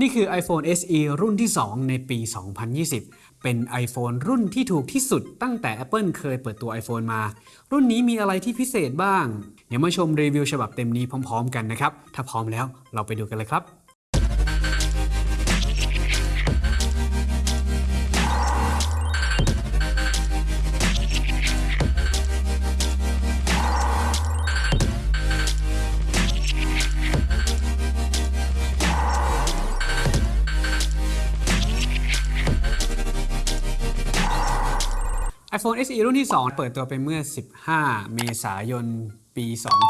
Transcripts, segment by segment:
นี่คือ iPhone SE รุ่นที่ 2 ในปี 2020 เป็น iPhone รุ่นที่ถูกที่สุดตั้งแต่ Apple เคยเปิดตัว iPhone มา รุ่นนี้มีอะไรที่พิเศษบ้าง เดี๋ยวมาชมรีวิวฉบับเต็มนี้พร้อม ๆ กันนะครับ ถ้าพร้อมแล้วเราไปดูกันเลยครับ SE รุ่นที่ 2 เปิดตัวไปเมื่อ 15 เมษายนปี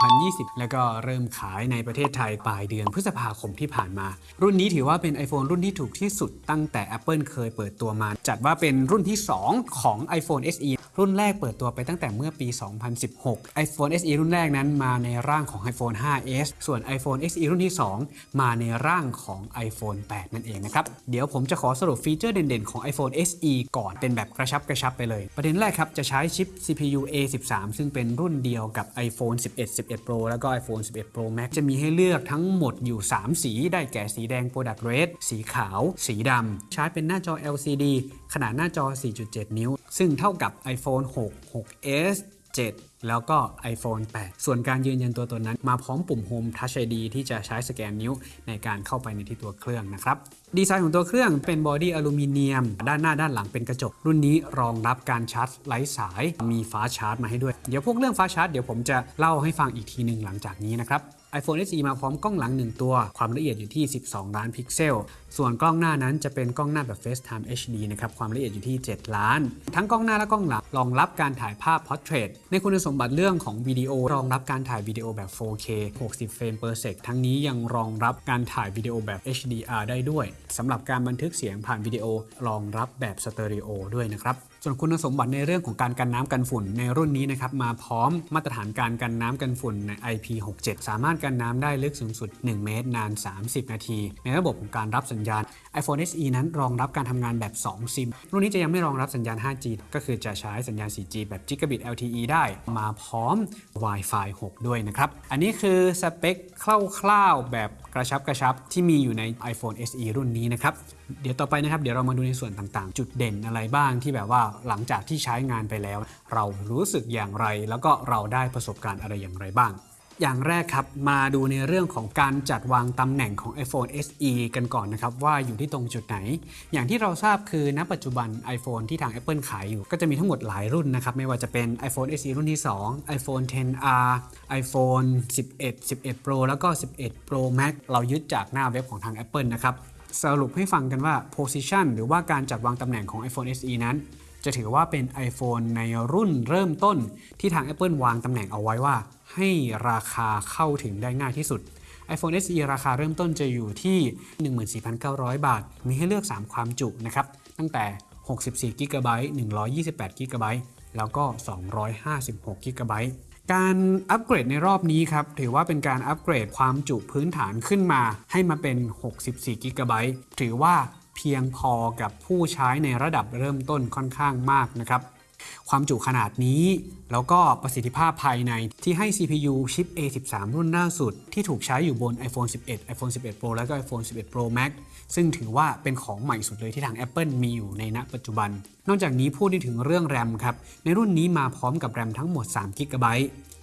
2020 แล้วก็เริ่มขายในประเทศไทยปลายเดือนพฤษภาคมที่ผ่านมา รุ่นนี้ถือว่าเป็น iPhone รุ่นที่ถูกที่สุดตั้งแต่ Apple เคยเปิดตัวมา จัดว่าเป็นรุ่นที่ 2 ของ iPhone SE รุ่นแรกเปิดตัวไปตั้งแต่เมื่อปี 2016 iPhone SE รุ่นแรกนั้นมาในร่างของ iPhone 5s ส่วน iPhone SE รุ่นที่ 2 มาในร่างของ iPhone 8 นั่นเองนะครับ เดี๋ยวผมจะขอสรุปฟีเจอร์เด่นๆ ของ iPhone SE ก่อนเป็นแบบกระชับกระชับไปเลย ประเด็นแรกครับ จะใช้ชิป CPU A13 ซึ่งเป็นรุ่นเดียวกับ iPhone 11 11 Pro แล้วก็ iPhone 11 Pro Max จะมีให้เลือกทั้งหมดอยู่ 3 สี ได้แก่สีแดง Product Red สีขาว สีดำใช้เป็นหน้าจอ LCD ขนาดหน้าจอ 4.7 นิ้ว ซึ่งเท่ากับ iPhone 6 6s 7 แล้วก็ iPhone 8 ส่วนการยืนยันตัวตนนั้น มาพร้อมปุ่ม Home Touch ID ที่จะใช้สแกนนิ้วในการเข้าไปในที่ตัวเครื่องนะครับ ดีไซน์ของตัวเครื่องเป็น body อลูมิเนียม ด้านหน้าด้านหลังเป็นกระจก รุ่นนี้รองรับการชาร์จไร้สาย มี Fast Charge มาให้ด้วย เดี๋ยวพวกเรื่อง Fast Charge เดี๋ยวผมจะเล่าให้ฟังอีกทีหนึ่งหลังจากนี้นะครับ iPhone SE มาพร้อมกล้องหลัง 1 ตัว ความละเอียดอยู่ที่ 12 ล้านพิกเซล ส่วนกล้องหน้านั้นจะเป็นกล้องหน้าแบบ FaceTime HD นะครับ ความละเอียดอยู่ที่ 7 ล้าน ทั้งกล้องหน้าและกล้องหลังรองรับการถ่ายภาพ Portrait ในคุณสมบัติเรื่องของวิดีโอรองรับการถ่ายวิดีโอแบบ 4K 60 เฟรม per sec ทั้งนี้ยังรองรับการถ่ายวิดีโอแบบ HDR ได้ด้วยสำหรับการบันทึกเสียงผ่านวิดีโอรองรับแบบสเตอริโอด้วยนะครับ ส่วนคุณสมบัติในเรื่องของการกันน้ำกันฝุ่นในรุ่นนี้นะครับมาพร้อมมาตรฐานการกันน้ำกันฝุ่นใน IP67 สามารถกันน้ำได้ลึกสูงสุด 1 เมตร นาน 30 นาที ในระบบของการรับสัญญาณ iPhone SE นั้นรองรับการทำงานแบบ 2 ซิม รุ่นนี้จะยังไม่รองรับสัญญาณ 5G ก็คือจะใช้สัญญาณ 4G แบบ Gigabit LTE ได้มาพร้อม Wi-Fi 6 ด้วยนะครับ อันนี้คือสเปคคร่าวๆแบบ กระชับกระชับที่มีอยู่ใน iPhone SE รุ่นนี้นะครับ เดี๋ยวต่อไปนะครับ เดี๋ยวเรามาดูในส่วนต่างๆ จุดเด่นอะไรบ้างที่แบบว่าหลังจากที่ใช้งานไปแล้ว เรารู้สึกอย่างไร แล้วก็เราได้ประสบการณ์อะไรอย่างไรบ้าง อย่างแรกครับ มาดูในเรื่องของการจัดวางตำแหน่งของ iPhone SE กันก่อนนะครับ ว่าอยู่ที่ตรงจุดไหน อย่างที่เราทราบคือณปัจจุบัน iPhone ที่ทาง Apple ขายอยู่ ก็จะมีทั้งหมดหลายรุ่นนะครับ ไม่ว่าจะเป็น iPhone SE รุ่นที่ 2 iPhone 10R iPhone 11 11 Pro แล้วก็ 11 Pro Max เรายึดจากหน้าเว็บของทาง Apple นะครับสรุปให้ฟังกันว่า position หรือว่าการจัดวางตำแหน่งของ iPhone SE นั้น จะถือว่าเป็น iPhone ในรุ่นเริ่มต้นที่ทาง Apple วางตำแหน่งเอาไว้ว่า ให้ราคาเข้าถึงได้ง่ายที่สุด iPhone SE ราคาเริ่มต้นจะอยู่ที่ 14,900 บาท มีให้เลือก 3 ความจุนะครับ ตั้งแต่ 64 g b 128 g b แล้วก็ 256 g b การอัปเกรดในรอบนี้ครับ ถือว่าเป็นการอัปเกรดความจุพื้นฐานขึ้นมา ให้มาเป็น 64 g b ถือว่าเพียงพอกับผู้ใช้ในระดับเริ่มต้นค่อนข้างมากนะครับ ความจุขนาดนี้ แล้วก็ประสิทธิภาพภายในที่ให้ CPU ชิป A13 รุ่นล่าสุด ที่ถูกใช้อยู่บน iPhone 11 iPhone 11 Pro แล้วก็ iPhone 11 Pro Max ซึ่งถือว่าเป็นของใหม่สุดเลยที่ทาง Apple มีอยู่ในณปัจจุบัน นอกจากนี้พูดได้ถึงเรื่องแรมครับ ในรุ่นนี้มาพร้อมกับแรมทั้งหมด3 g b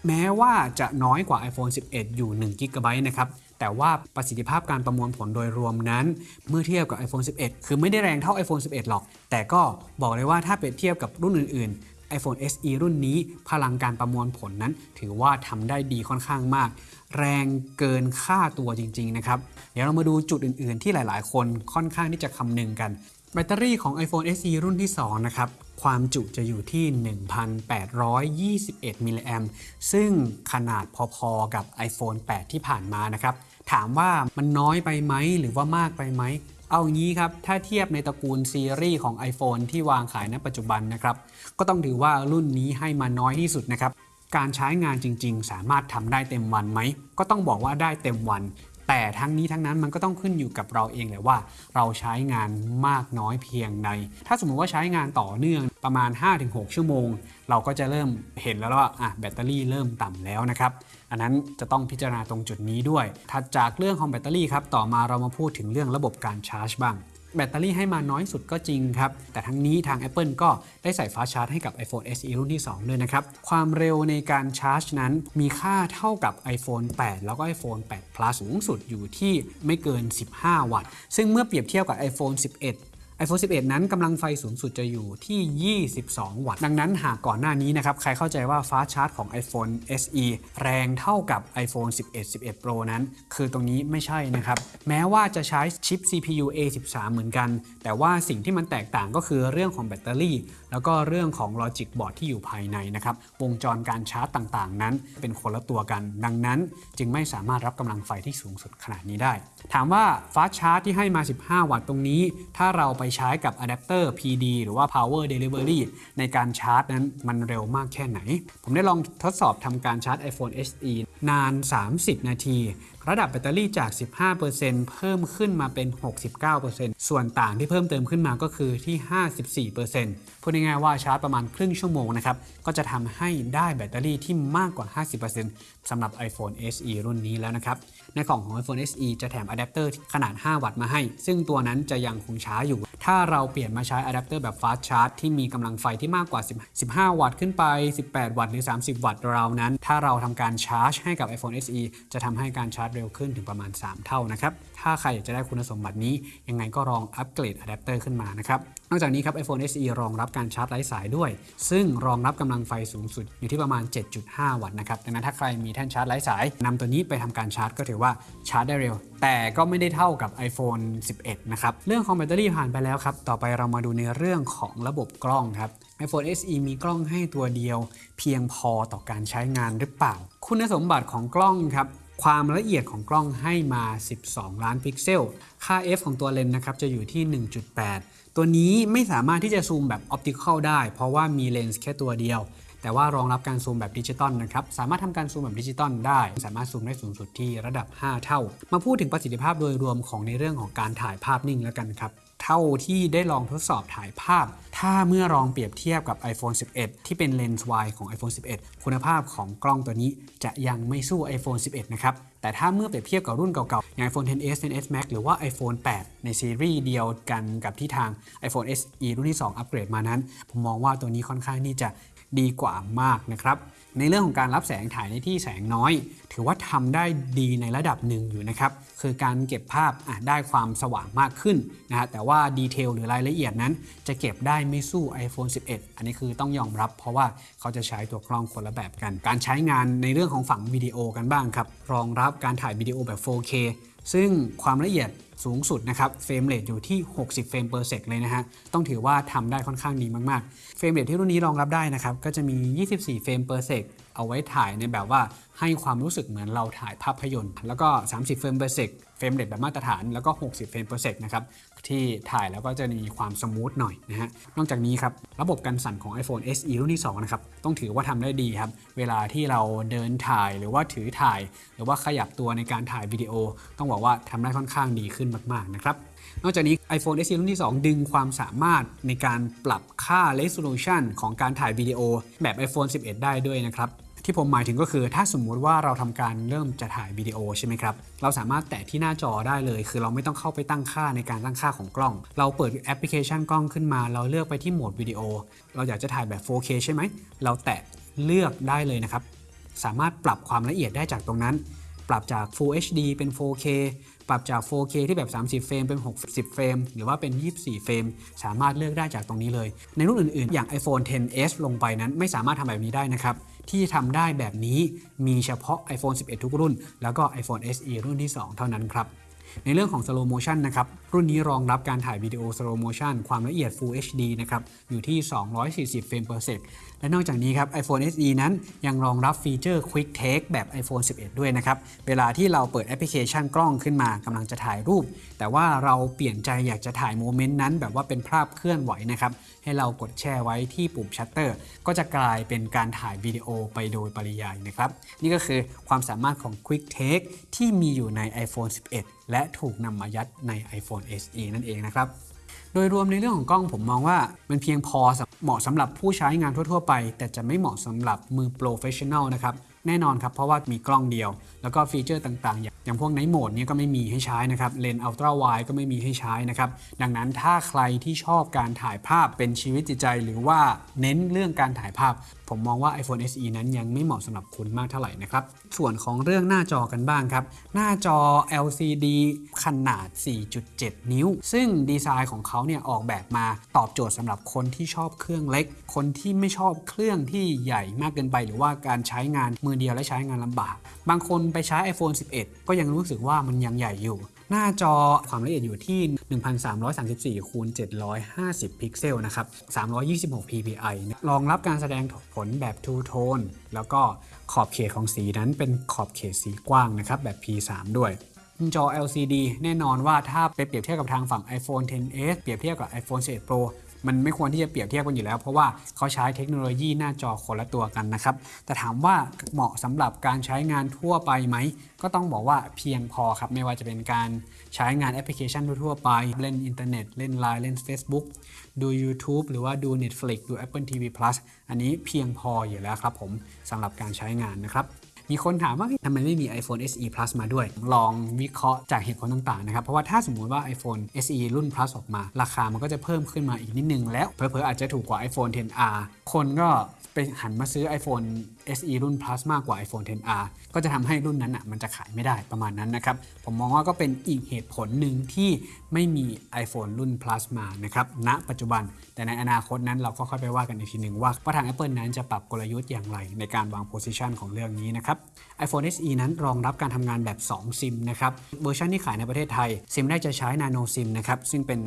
แม้ว่าจะน้อยกว่า iPhone 11 อยู่1 g b นะครับ แต่ว่าประสิทธิภาพการประมวลผลโดยรวมนั้น เมื่อเทียบกับ iPhone 11 คือไม่ได้แรงเท่า iPhone 11 หรอก แต่ก็บอกเลยว่าถ้าเปรียบเทียบกับรุ่นอื่น ๆ iPhone SE รุ่นนี้ พลังการประมวลผลนั้น ถือว่าทำได้ดีค่อนข้างมาก แรงเกินค่าตัวจริง ๆ นะครับ เดี๋ยวเรามาดูจุดอื่น ๆ ที่หลาย ๆ คนค่อนข้างที่จะคำนึงกัน แบตเตอรี่ของ iPhone SE รุ่นที่ 2 นะครับ ความจุจะอยู่ที่ 1,821 มิลลิแอมซึ่งขนาดพอๆกับ iPhone 8 ที่ผ่านมานะครับ ถามว่ามันน้อยไปไหมหรือว่ามากไปไหม เอางี้ครับ ถ้าเทียบในตระกูลซีรีส์ของ iPhone ที่วางขายณปัจจุบันนะครับ ก็ต้องถือว่ารุ่นนี้ให้มาน้อยที่สุดนะครับ การใช้งานจริง ๆ สามารถทำได้เต็มวันไหม ก็ต้องบอกว่าได้เต็มวันแต่ทั้งนี้ทั้งนั้นมันก็ต้องขึ้นอยู่กับเราเองแหละว่า เราใช้งานมากน้อยเพียงใด ถ้าสมมุติว่าใช้งานต่อเนื่อง ประมาณ 5-6 ชั่วโมง เราก็จะเริ่มเห็นแล้วว่าอะแบตเตอรี่เริ่มต่ำแล้วนะครับ อันนั้นจะต้องพิจารณาตรงจุดนี้ด้วย ถัดจากเรื่องของแบตเตอรี่ครับ ต่อมาเรามาพูดถึงเรื่องระบบการชาร์จบ้างแบตเตอรี่ให้มาน้อยสุดก็จริงครับ แต่ทั้งนี้ทาง Apple ก็ได้ใส่ฟ้าชาร์จให้กับ iPhone SE รุ่นที่ 2 ด้วยนะครับ ความเร็วในการชาร์จนั้นมีค่าเท่ากับ iPhone 8 แล้วก็ iPhone 8 Plus สูงสุดอยู่ที่ไม่เกิน 15 วัตต์ ซึ่งเมื่อเปรียบเทียบกับ iPhone 11 iPhone 11 นั้นกำลังไฟสูงสุดจะอยู่ที่ 22 วัตต์ ดังนั้นหากก่อนหน้านี้นะครับ ใครเข้าใจว่าฟ้าชาร์จของ iPhone SE แรงเท่ากับ iPhone 11 11 Pro นั้น คือตรงนี้ไม่ใช่นะครับ แม้ว่าจะใช้ชิป CPU A13 เหมือนกัน แต่ว่าสิ่งที่มันแตกต่างก็คือเรื่องของแบตเตอรี่ แล้วก็เรื่องของ Logic Board ที่อยู่ภายในนะครับ วงจรการชาร์จต่างๆ นั้น เป็นคนละตัวกัน ดังนั้นจึงไม่สามารถรับกำลังไฟที่สูงสุดขนาดนี้ได้ ถามว่าฟ้าชาร์จที่ให้มา 15 วัตต์ตรงนี้ ถ้าเราไปใช้กับอะแดปเตอร์ PD หรือว่า Power Delivery ในการชาร์จนั้นมันเร็วมากแค่ไหน ผมได้ลองทดสอบทำการชาร์จ iPhone SE นาน 30 นาทีระดับแบตเตอรี่จาก 15%เพิ่มขึ้นมาเป็น 69%ส่วนต่างที่เพิ่มเติมขึ้นมาก็คือที่ 54%พูดง่ายๆว่าชาร์จประมาณครึ่งชั่วโมงนะครับ ก็จะทำให้ได้แบตเตอรี่ที่มากกว่า 50%สำหรับ iPhone SE รุ่นนี้แล้วนะครับ ในกล่องของ iPhone SE จะแถมอะแดปเตอร์ขนาด 5 วัตต์มาให้ ซึ่งตัวนั้นจะยังคงช้าอยู่ ถ้าเราเปลี่ยนมาใช้อะแดปเตอร์แบบ Fast Charge ที่มีกำลังไฟที่มากกว่า10 15วัตต์ขึ้นไป 18 วัตต์หรือ 30 วัตต์เรานั้น ถ้าเราทำการชาร์จให้กับ iPhone SE จะทำให้การชาร์จเร็วขึ้นถึงประมาณ 3 เท่านะครับ ถ้าใครอยากจะได้คุณสมบัตินี้ ยังไงก็ลองอัปเกรดอะแดปเตอร์ขึ้นมานะครับ นอกจากนี้ครับ iPhone SE รองรับการชาร์จไร้สายด้วย ซึ่งรองรับกำลังไฟสูงสุดอยู่ที่ประมาณ 7.5 วัตต์นะครับ ดังนั้นถ้าใครมีแท่นชาร์จไร้สายนำตัวนี้ไปทำการชาร์จก็ถือว่าชาร์จได้เร็ว แต่ก็ไม่ได้เท่ากับ iPhone 11 นะครับ เรื่องของแบตเตอรี่ผ่านไปแล้วครับ ต่อไปเรามาดูในเรื่องของระบบกล้องครับ iPhone SE มีกล้องให้ตัวเดียว เพียงพอต่อการใช้งานหรือเปล่า คุณสมบัติของกล้องครับ ความละเอียดของกล้องให้มา 12 ล้านพิกเซล ค่า f ของตัวเลนส์นะครับจะอยู่ที่ 1.8 ตัวนี้ไม่สามารถที่จะซูมแบบ optical ได้ เพราะว่ามีเลนส์แค่ตัวเดียว แต่ว่ารองรับการซูมแบบดิจิตอลนะครับ สามารถทำการซูมแบบดิจิตอลได้ สามารถซูมได้สูงสุดที่ระดับ 5 เท่า มาพูดถึงประสิทธิภาพโดยรวมของในเรื่องของการถ่ายภาพนิ่งแล้วกันครับ เท่าที่ได้ลองทดสอบถ่ายภาพ ถ้าเมื่อลองเปรียบเทียบกับ iPhone 11 ที่เป็นเลนส์วายของ iPhone 11 คุณภาพของกล้องตัวนี้จะยังไม่สู้ iPhone 11 นะครับ แต่ถ้าเมื่อเปรียบเทียบกับรุ่นเก่าๆ อย่าง iPhone 10s 10s Max หรือว่า iPhone 8 ในซีรีส์เดียวกันกับที่ทาง iPhone SE รุ่นที่ 2 อัปเกรดมานั้น ผมมองว่าตัวนี้ค่อนข้างที่จะ ดีกว่ามากนะครับ ในเรื่องของการรับแสงถ่ายในที่แสงน้อย ถือว่าทำได้ดีในระดับหนึ่งอยู่นะครับ คือการเก็บภาพได้ความสว่างมากขึ้นนะฮะแต่ว่า detail หรือรายละเอียดนั้น จะเก็บได้ไม่สู้ iPhone 11 อันนี้คือต้องยอมรับ เพราะว่าเขาจะใช้ตัวกล้องคนละแบบกัน การใช้งานในเรื่องของฝั่งวิดีโอกันบ้างครับรองรับการถ่ายวิดีโอแบบ 4K ซึ่งความละเอียดสูงสุดนะครับ frame rate อยู่ที่ 60 frame per sec เลยนะฮะ ต้องถือว่าทำได้ค่อนข้างดีมากๆ frame rate ที่รุ่นนี้รองรับได้นะครับ ก็จะมี 24 frame per sec เอาไว้ถ่ายในแบบว่า ให้ความรู้สึกเหมือนเราถ่ายภาพยนตร์ แล้วก็ 30 เฟรม per sec เฟรมเรทแบบมาตรฐาน แล้วก็ 60 frame per sec นะครับ ที่ถ่ายแล้วก็จะมีความ smooth หน่อยนะฮะ นอกจากนี้ครับ ระบบกันสั่นของ iPhone SE รุ่นที่ 2 นะครับ ต้องถือว่าทำได้ดีครับ เวลาที่เราเดินถ่ายหรือว่าถือถ่าย หรือว่าขยับตัวในการถ่ายวิดีโอ ต้องบอกว่าทำได้ค่อนข้างดีขึ้นมาก ๆ นะครับนอกจากนี้ iPhone SE รุ่นที่ 2 ดึงความสามารถในการปรับค่า resolution ของการถ่ายวิดีโอแบบ iPhone 11 ได้ด้วยนะครับ ที่ผมหมายถึงก็คือ ถ้าสมมุติว่าเราทำการเริ่มจะถ่ายวิดีโอใช่ไหมครับ เราสามารถแตะที่หน้าจอได้เลย คือเราไม่ต้องเข้าไปตั้งค่าในการตั้งค่าของกล้อง เราเปิดแอปพลิเคชันกล้องขึ้นมา เราเลือกไปที่โหมดวิดีโอ เราอยากจะถ่ายแบบ 4K ใช่ไหม เราแตะเลือกได้เลยนะครับ สามารถปรับความละเอียดได้จากตรงนั้น ปรับจาก Full HD เป็น 4K ปรับจาก 4K ที่แบบ 30 เฟรม เป็น 60 เฟรม หรือว่าเป็น 24 frame สามารถเลือกได้จากตรงนี้เลย ในรุ่นอื่น ๆ อย่าง iPhone 10s ลงไปนั้นไม่สามารถทำแบบนี้ได้นะครับ ที่ทำได้แบบนี้มีเฉพาะ iPhone 11 ทุกรุ่น แล้วก็ iPhone SE รุ่นที่ 2 เท่านั้นครับในเรื่องของ slow motion นะครับ รุ่นนี้รองรับการถ่ายวิดีโอ slow motion ความละเอียด Full HD นะครับ อยู่ที่ 240 frame per sec และนอกจากนี้ครับ iPhone SE นั้นยังรองรับ feature Quick Take แบบ iPhone 11 ด้วยนะครับ เวลาที่เราเปิดแอปพลิเคชันกล้องขึ้นมากำลังจะถ่ายรูป แต่ว่าเราเปลี่ยนใจอยากจะถ่าย moment นั้น แบบว่าเป็นภาพเคลื่อนไหวนะครับ ให้เรากดแช่ไว้ที่ปุ่มชัตเตอร์ ก็จะกลายเป็นการถ่ายวิดีโอไปโดยปริยายนะครับ นี่ก็คือความสามารถของ Quick Take ที่มีอยู่ใน iPhone 11 และถูกนำมายัดใน iPhone SE นั่นเองนะครับ โดยรวมในเรื่องของกล้องผมมองว่ามันเพียงพอสำ เหมาะสำหรับผู้ใช้งานทั่ว ๆ ไป แต่จะไม่เหมาะสำหรับมือ professional นะครับ แน่นอนครับ เพราะว่ามีกล้องเดียวแล้วก็ feature ต่างๆ อย่างางพวก night mode นี้ก็ไม่มีให้ใช้นะครับ เลนส์ ultra wide ก็ไม่มีให้ใช้นะครับ ดังนั้นถ้าใครที่ชอบการถ่ายภาพเป็นชีวิตจิตใจ หรือว่าเน้นเรื่องการถ่ายภาพ ผมมองว่า iPhone SE นั้นยังไม่เหมาะสำหรับคุณมากเท่าไหร่นะครับ ส่วนของเรื่องหน้าจอกันบ้างครับ หน้าจอ LCD ขนาด 4.7 นิ้ว ซึ่งดีไซน์ของเขาเนี่ยออกแบบมาตอบโจทย์สำหรับคนที่ชอบเครื่องเล็ก คนที่ไม่ชอบเครื่องที่ใหญ่มากเกินไป หรือว่าการใช้งานมือเดียวและใช้งานลำบาก บางคนไปใช้ iPhone 11 ก็ยังรู้สึกว่ามันยังใหญ่อยู่ หน้าจอความละเอียดอยู่ที่ 1334คูณ750 พิกเซลนะครับ 326 ppi รองรับการแสดงผลแบบ Two Tone แล้วก็ขอบเขตของสีนั้นเป็นขอบเขตสีกว้างนะครับแบบ P3 ด้วยจอ LCD แน่นอนว่าถ้าไปเปรียบเทียบกับทางฝั่ง iPhone 10s เปรียบเทียบกับ iPhone 11 Pro มันไม่ควรที่จะเปรียบเทียบกันอยู่แล้ว เพราะว่าเขาใช้เทคโนโลยีหน้าจอคนละตัวกันนะครับ แต่ถามว่าเหมาะสำหรับการใช้งานทั่วไปไหม ก็ต้องบอกว่าเพียงพอครับ ไม่ว่าจะเป็นการใช้งานแอปพลิเคชันทั่วไป เล่นอินเทอร์เน็ต เล่น Line เล่น Facebook ดู YouTube หรือว่าดู Netflix ดู Apple TV Plus อันนี้เพียงพออยู่แล้วครับผมสำหรับการใช้งานนะครับ มีคนถามว่าทำไมไม่มี iPhone SE Plus มาด้วย ลองวิเคราะห์จากเหตุผลต่างๆนะครับ เพราะว่าถ้าสมมุติว่า iPhone SE รุ่น Plus ออกมา ราคามันก็จะเพิ่มขึ้นมาอีกนิดนึงแล้ว เผลอๆอาจจะถูกกว่า iPhone 10R คนก็ หันมาซื้อ iPhone SE รุ่น Plus มากกว่า iPhone 10R ก็จะทำให้รุ่นนั้นอะมันจะขายไม่ได้ประมาณนั้นนะครับ ผมมองว่าก็เป็นอีกเหตุผลหนึ่งที่ไม่มี iPhone รุ่น Plus มานะครับณปัจจุบัน แต่ในอนาคตนั้นเราก็ค่อยไปว่ากันอีกทีหนึ่งว่าว่าทาง Apple นั้นจะปรับกลยุทธ์อย่างไร ในการวาง position ของเรื่องนี้นะครับ iPhone SE นั้นรองรับการทำงานแบบ 2 ซิมนะครับเวอร์ชันที่ขายในประเทศไทยซิมแรกจะใช้ Nano SIM นะครับซึ่งเป็น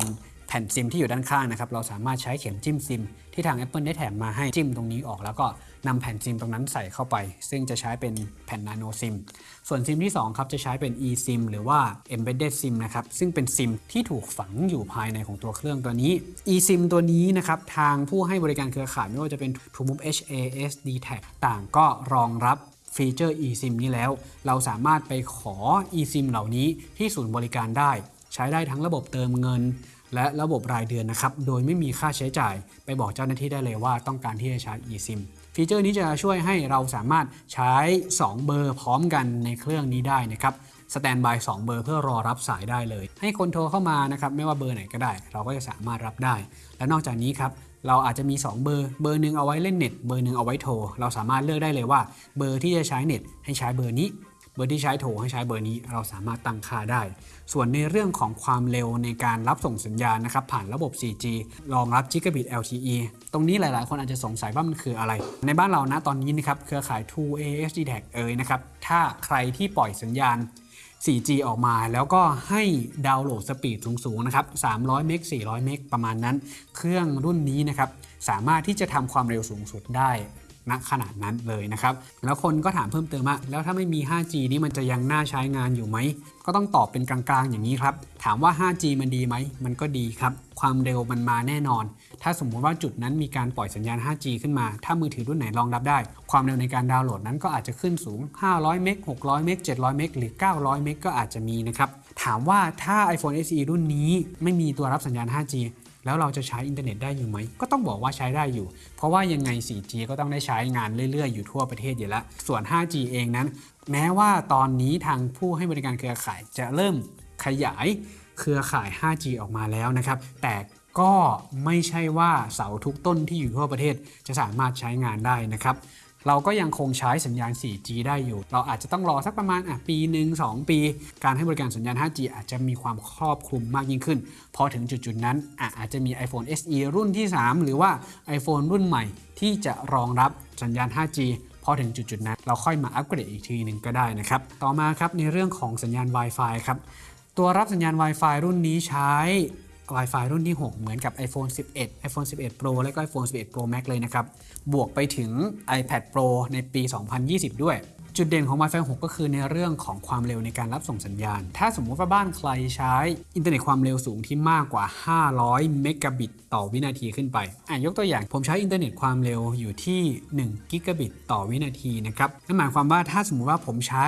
ผ่นซิมที่อยู่ด้านข้างนะครับ เราสามารถใช้เข็มจิ้มซิมที่ทาง Apple ได้แถมมาให้จิ้มตรงนี้ออก แล้วก็นำแผ่นซิมตรงนั้นใส่เข้าไป ซึ่งจะใช้เป็นแผ่น Nano SIM ส่วนซิมที่ 2 ครับ จะใช้เป็น eSIM หรือว่า Embedded SIM นะครับ ซึ่งเป็นซิมที่ถูกฝังอยู่ภายในของตัวเครื่องตัวนี้ eSIM ตัวนี้นะครับ ทางผู้ให้บริการเครือข่ายไม่ว่าจะเป็น TrueMove HAS d t a c ต่างก็รองรับฟีเจอร์ eSIM นี้แล้ว เราสามารถไปขอ eSIM เหล่านี้ที่ศูนย์บริการได้ ใช้ได้ทั้งระบบเติมเงิน และระบบรายเดือนนะครับ โดยไม่มีค่าใช้จ่าย ไปบอกเจ้าหน้าที่ได้เลยว่าต้องการที่จะใช้ eSIM feature นี้จะช่วยให้เราสามารถใช้ 2 เบอร์พร้อมกันในเครื่องนี้ได้นะครับ standby 2เบอร์เพื่อรอรับสายได้เลย ให้คนโทรเข้ามานะครับไม่ว่าเบอร์ไหนก็ได้ เราก็จะสามารถรับได้ และนอกจากนี้ครับเราอาจจะมี 2 เบอร์ เบอร์หนึ่งเอาไว้เล่นเน็ต เบอร์หนึ่งเอาไว้โทร เราสามารถเลือกได้เลยว่า เบอร์ที่จะใช้เน็ตให้ใช้เบอร์นี้ เบอร์ที่ใช้โทรให้ใช้เบอร์นี้เราสามารถตั้งค่าได้ ส่วนในเรื่องของความเร็วในการรับส่งสัญญาณนะครับผ่านระบบ 4G รองรับ Gigabit LTE ตรงนี้หลายๆ คนอาจจะสงสัยว่ามันคืออะไร ในบ้านเรานะตอนนี้นะครับเครือข่าย True ASD Tag เอ่ยนะครับถ้าใครที่ปล่อยสัญญาณ 4G ออกมาแล้วก็ให้ download speed สูงๆนะครับ 300 เมก 400 เมก ประมาณนั้น เครื่องรุ่นนี้นะครับ สามารถที่จะทำความเร็วสูงสุดได้ ณขนาดนั้นเลยนะครับ แล้วคนก็ถามเพิ่มเติมว่าแล้วถ้าไม่มี 5G นี่มันจะยังน่าใช้งานอยู่ไหม ก็ต้องตอบเป็นกลางๆ อย่างนี้ครับ ถามว่า 5G มันดีไหม มันก็ดีครับ ความเร็วมันมาแน่นอน ถ้าสมมุติว่าจุดนั้นมีการปล่อยสัญญาณ 5G ขึ้นมา ถ้ามือถือรุ่นไหนรองรับได้ ความเร็วในการดาวน์โหลดนั้นก็อาจจะขึ้นสูง 500 เมก 600 เมก 700 เมก หรือ 900 เมกก็อาจจะมีนะครับ ถามว่าถ้า iPhone SE รุ่นนี้ไม่มีตัวรับสัญญาณ 5G แล้วเราจะใช้อินเทอร์เน็ตได้อยู่ไหม ก็ต้องบอกว่าใช้ได้อยู่ เพราะว่ายังไง 4G ก็ต้องได้ใช้งานเรื่อยๆ อยู่ทั่วประเทศอยู่แล้ว ส่วน 5G เองนั้น แม้ว่าตอนนี้ทางผู้ให้บริการเครือข่ายจะเริ่มขยายเครือข่าย 5G ออกมาแล้วนะครับ แต่ก็ไม่ใช่ว่าเสาทุกต้นที่อยู่ทั่วประเทศจะสามารถใช้งานได้นะครับ เราก็ยังคงใช้สัญญาณ 4G ได้อยู่ เราอาจจะต้องรอสักประมาณอะปีหนึ่ง2 ปี การให้บริการสัญญาณ 5G อาจจะมีความครอบคลุมมากยิ่งขึ้น พอถึงจุดๆนั้นอะอาจจะมี iPhone SE รุ่นที่ 3 หรือว่า iPhone รุ่นใหม่ ที่จะรองรับสัญญาณ 5G พอถึงจุดๆนั้น เราค่อยมาอัปเกรดอีกทีหนึ่งก็ได้นะครับ ต่อมาครับในเรื่องของสัญญาณ Wi-Fi ครับ ตัวรับสัญญาณ Wi-Fi รุ่นนี้ใช้ Wi-Fi รุ่นที่ 6 เหมือนกับ iPhone 11 iPhone 11 Pro และก็ iPhone 11 Pro Max เลยนะครับ บวกไปถึง iPad Pro ในปี 2020 ด้วย จุดเด่นของ Wi-Fi 6 ก็คือในเรื่องของความเร็วในการรับส่งสัญญาณ ถ้าสมมุติว่าบ้านใครใช้อินเทอร์เน็ตความเร็วสูงที่มากกว่า 500 เมกะบิตต่อวินาทีขึ้นไป อะยกตัวอย่างผมใช้อินเทอร์เน็ตความเร็วอยู่ที่1กิกะบิตต่อวินาทีนะครับ นั่นหมายความว่าถ้าสมมุติว่าผมใช้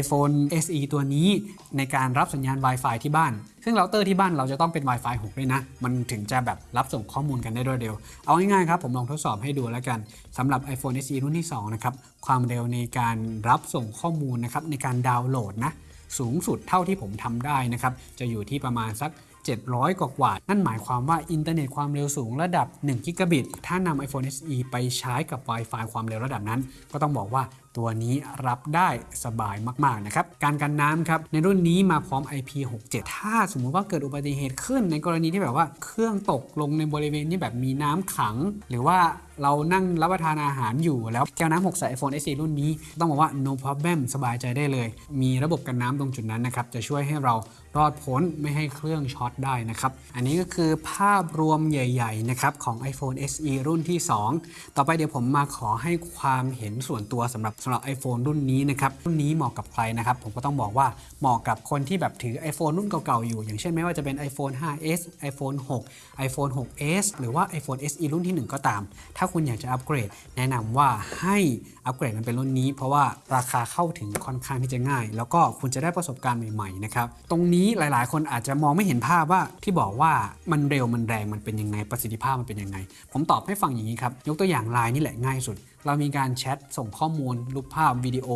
iPhone SE ตัวนี้ในการรับสัญญาณ Wi-Fi ที่บ้านซึ่งเราเตอร์ที่บ้านเราจะต้องเป็น Wi-Fi 6 ด้วยนะ มันถึงจะแบบรับส่งข้อมูลกันได้รวดเร็ว เอาง่ายๆครับ ผมลองทดสอบให้ดูแล้วกันสำหรับ iPhone SE รุ่นที่ 2 นะครับ ความเร็วในการรับส่งข้อมูลนะครับในการดาวน์โหลดนะสูงสุดเท่าที่ผมทำได้นะครับ จะอยู่ที่ประมาณสัก 700 กว่ากว่า นั่นหมายความว่าอินเทอร์เน็ตความเร็วสูงระดับ1กิกะบิต ถ้านำ iPhone SE ไปใช้กับ Wi-Fi ความเร็วระดับนั้น ก็ต้องบอกว่า ตัวนี้รับได้สบายมากๆนะครับการกันน้ำครับในรุ่นนี้มาพร้อม IP67 ถ้าสมมุติว่าเกิดอุบัติเหตุขึ้นในกรณีที่แบบว่าเครื่องตกลงในบริเวณที่แบบมีน้ำขัง หรือว่าเรานั่งรับประทานอาหารอยู่แล้วแก้วน้ำหกใส่ iPhone SE รุ่นนี้ ต้องบอกว่า no problem สบายใจได้เลย มีระบบกันน้ำตรงจุดนั้นนะครับ จะช่วยให้เรารอดพ้นไม่ให้เครื่องช็อตได้นะครับ อันนี้ก็คือภาพรวมใหญ่ๆนะครับของ iPhone SE รุ่นที่ 2 ต่อไปเดี๋ยวผมมาขอให้ความเห็นส่วนตัวสำหรับสำหรับ iPhone รุ่นนี้นะครับรุ่นนี้เหมาะกับใครนะครับผมก็ต้องบอกว่าเหมาะกับคนที่แบบถือ iPhone รุ่นเก่าๆอยู่ อย่างเช่นไม่ว่าจะเป็น iPhone 5s iPhone 6 iPhone 6s หรือว่า iPhone SE รุ่นที่ 1 ก็ตาม ถ้าคุณอยากจะอัปเกรด แนะนำว่าให้อัปเกรดมันเป็นรุ่นนี้ เพราะว่าราคาเข้าถึงค่อนข้างที่จะง่าย แล้วก็คุณจะได้ประสบการณ์ใหม่ๆนะครับตรงนี้หลายๆ คนอาจจะมองไม่เห็นภาพว่าที่บอกว่ามันเร็วมันแรงมันเป็นยังไงประสิทธิภาพมันเป็นยังไง ผมตอบให้ฟังอย่างนี้ครับยกตัวอย่างไลน์นี่แหละง่ายสุดเรามีการแชทส่งข้อมูล รูปภาพวิดีโอ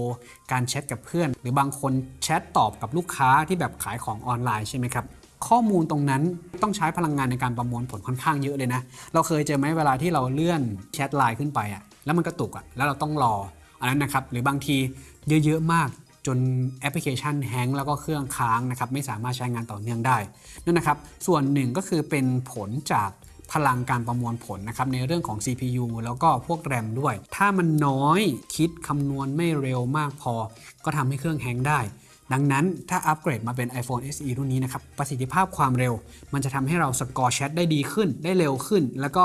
การแชทกับเพื่อน หรือบางคนแชทตอบกับลูกค้าที่แบบขายของออนไลน์ใช่ไหมครับข้อมูลตรงนั้นต้องใช้พลังงานในการประมวลผลค่อนข้างเยอะเลยนะ เราเคยเจอไหมเวลาที่เราเลื่อนแชทไลน์ขึ้นไปอะ่ะแล้วมันกระตุกอะ่ะแล้วเราต้องรออันนั้นนะครับหรือบางทีเยอะๆมากจนแอปพลิเคชัน hang แล้วก็เครื่องค้างนะครับไม่สามารถใช้งานต่อเนื่องได้นั่นนะครับส่วนหนึ่งก็คือเป็นผลจาก พลังการประมวลผลนะครับในเรื่องของ CPU แล้วก็พวกแรมด้วย ถ้ามันน้อยคิดคำนวณไม่เร็วมากพอ ก็ทำให้เครื่องแฮงได้ ดังนั้นถ้าอัปเกรดมาเป็น iPhone SE รุ่นนี้นะครับประสิทธิภาพความเร็ว มันจะทำให้เราสกอร์แชทได้ดีขึ้น ได้เร็วขึ้น แล้วก็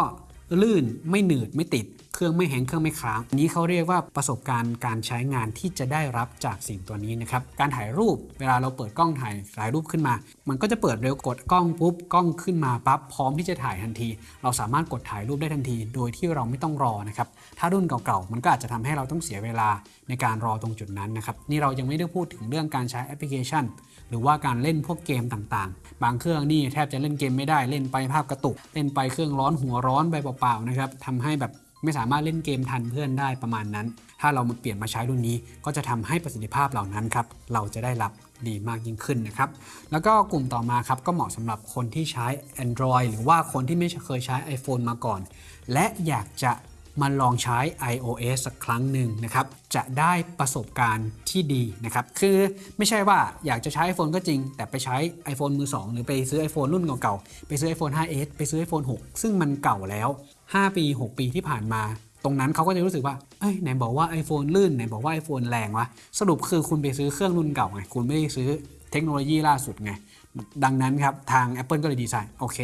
ลื่นไม่หนืดไม่ติด เครื่องไม่แห้งเครื่องไม่ค้างนี้เขาเรียกว่าประสบการณ์การใช้งานที่จะได้รับจากสิ่งตัวนี้นะครับการถ่ายรูปเวลาเราเปิดกล้องถ่ายถ่ายรูปขึ้นมา มันก็จะเปิดเร็วกดกล้องปุ๊บกล้องขึ้นมาปั๊บพร้อมที่จะถ่ายทันที เราสามารถกดถ่ายรูปได้ทันที โดยที่เราไม่ต้องรอนะครับถ้ารุ่นเก่าๆมันก็อาจจะทำให้เราต้องเสียเวลาในการรอตรงจุดนั้นนะครับนี่เรายังไม่ได้พูดถึงเรื่องการใช้แอปพลิเคชัน หรือว่าการเล่นพวกเกมต่างๆ บางเครื่องนี่แทบจะเล่นเกมไม่ได้เล่นไปภาพกระตุก เล่นไปเครื่องร้อนหัวร้อนไปเปล่าๆนะครับทำให้แบบ ไม่สามารถเล่นเกมทันเพื่อนได้ประมาณนั้น ถ้าเรามาเปลี่ยนมาใช้รุ่นนี้ ก็จะทำให้ประสิทธิภาพเหล่านั้นครับเราจะได้รับดีมากยิ่งขึ้นนะครับ แล้วก็กลุ่มต่อมาครับก็เหมาะสำหรับคนที่ใช้ Android หรือว่าคนที่ไม่เคยใช้ iPhone มาก่อน และอยากจะ มาลองใช้ iOS สักครั้งหนึ่งนะครับ จะได้ประสบการณ์ที่ดีนะครับ คือไม่ใช่ว่าอยากจะใช้ iPhone ก็จริง แต่ไปใช้ iPhone มือ 2 หรือไปซื้อ iPhone รุ่นเก่าๆ ไปซื้อ iPhone 5s ไปซื้อ iPhone 6 ซึ่งมันเก่าแล้ว 5 ปี 6 ปีที่ผ่านมา ตรงนั้นเขาก็จะรู้สึกว่า เอ้ยไหนบอกว่า iPhone ลื่น ไหนบอกว่า iPhone แรงวะ สรุปคือคุณไปซื้อเครื่องรุ่นเก่าไง คุณไม่ได้ซื้อเทคโนโลยีล่าสุดไง ดังนั้นครับ ทาง Apple ก็เลยดีไซน์โอเค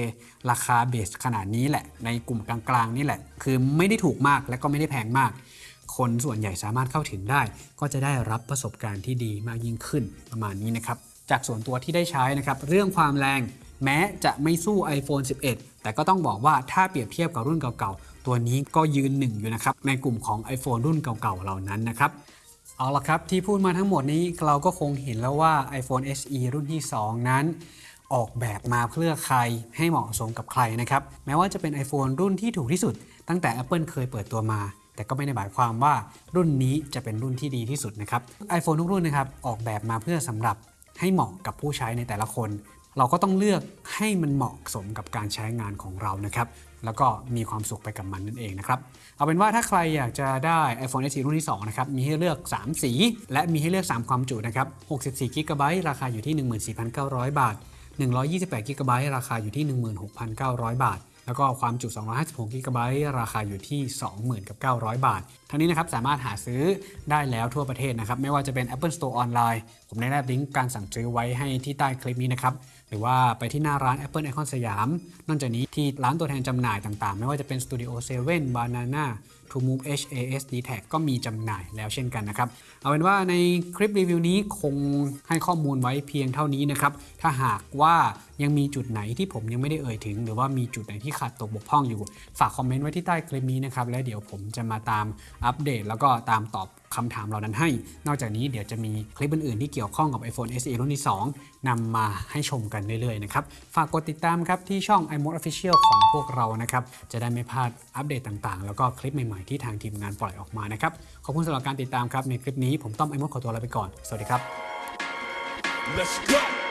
ราคาเบสขนาดนี้แหละ ในกลุ่มกลางๆนี่แหละ คือไม่ได้ถูกมากและก็ไม่ได้แพงมาก คนส่วนใหญ่สามารถเข้าถึงได้ ก็จะได้รับประสบการณ์ที่ดีมากยิ่งขึ้นประมาณนี้นะครับ จากส่วนตัวที่ได้ใช้นะครับ เรื่องความแรงแม้จะไม่สู้ iPhone 11 แต่ก็ต้องบอกว่าถ้าเปรียบเทียบกับรุ่นเก่าๆ ตัวนี้ก็ยืนหนึ่งอยู่นะครับ ในกลุ่มของ iPhone รุ่นเก่าๆ เหล่านั้นนะครับ เอาละครับที่พูดมาทั้งหมดนี้เราก็คงเห็นแล้วว่า iPhone SE รุ่นที่ 2 นั้น ออกแบบมาเพื่อใครให้เหมาะสมกับใครนะครับ แม้ว่าจะเป็น iPhone รุ่นที่ถูกที่สุด ตั้งแต่ Apple เคยเปิดตัวมา แต่ก็ไม่ได้หมายความว่ารุ่นนี้จะเป็นรุ่นที่ดีที่สุดนะครับ iPhone ทุกรุ่นนะครับออกแบบมาเพื่อสำหรับให้เหมาะกับผู้ใช้ในแต่ละคน เราก็ต้องเลือกให้มันเหมาะสมกับการใช้งานของเรานะครับ แล้วก็มีความสุขไปกับมันนั่นเองนะครับ เอาเป็นว่าถ้าใครอยากจะได้ iPhone SE รุ่นที่ 2 นะครับ มีให้เลือก 3 สี และมีให้เลือก 3 ความจุนะครับ 64 g b ราคาอยู่ที่ 14,900 บาท 128 g b ราคาอยู่ที่ 16,900 บาทแล้วก็ความจุ 256 g b ราคาอยู่ที่ 20,900 บาท ทั้งนี้นะครับสามารถหาซื้อได้แล้วทั่วประเทศนะครับ ไม่ว่าจะเป็น Apple Store ออนไลน์ ผมได้แนบลิงก์การสั่งซื้อไว้ให้ที่ใต้คลิปนี้นะครับ รือว่าไปที่หน้าร้าน Apple Icon สยาม นอกจากนี้ที่ร้านตัวแทนจำหน่ายต่างๆ ไม่ว่าจะเป็น Studio 7 Banana TrueMove HAS d t a g ก็มีจำหน่ายแล้วเช่นกันนะครับ เอาเป็นว่าในคลิปรีวิวนี้คงให้ข้อมูลไว้เพียงเท่านี้นะครับ ถ้าหากว่ายังมีจุดไหนที่ผมยังไม่ได้เอ่ยถึง หรือว่ามีจุดไหนที่ขาดตกบกพร่องอยู่ ฝากคอมเมนต์ไว้ที่ใต้คลิปนี้นะครับ และเดี๋ยวผมจะมาตามอัปเดต แล้วก็ตามตอบ คำถามเหล่านั้นให้ นอกจากนี้เดี๋ยวจะมีคลิปอื่นๆ ที่เกี่ยวข้องกับ iPhone SE รุ่นที่ 2นำมาให้ชมกันเรื่อยๆนะครับ ฝากกดติดตามครับที่ช่อง iMode Official ของพวกเรานะครับ จะได้ไม่พลาดอัปเดตต่างๆ แล้วก็คลิปใหม่ๆ ที่ทางทีมงานปล่อยออกมานะครับ ขอบคุณสำหรับการติดตามครับ ในคลิปนี้ผมต้อม iMode ขอตัวลาไปก่อน สวัสดีครับ Let's go.